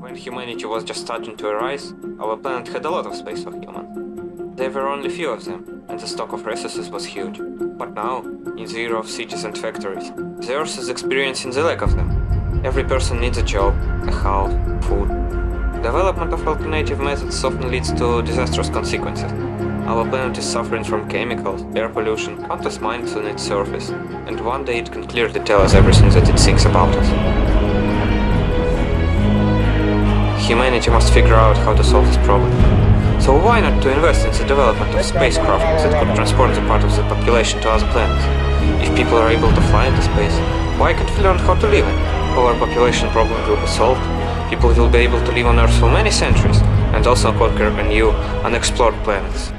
When humanity was just starting to arise, our planet had a lot of space for humans. There were only few of them, and the stock of resources was huge. But now, in the era of cities and factories, the Earth is experiencing the lack of them. Every person needs a job, a house, food. Development of alternative methods often leads to disastrous consequences. Our planet is suffering from chemicals, air pollution, countless mines on its surface, and one day it can clearly tell us everything that it thinks about us. Humanity must figure out how to solve this problem. So why not to invest in the development of spacecraft that could transport the part of the population to other planets? If people are able to fly into space, why can't we learn how to live it? Overpopulation problem will be solved, people will be able to live on Earth for many centuries, and also conquer a new, unexplored planets.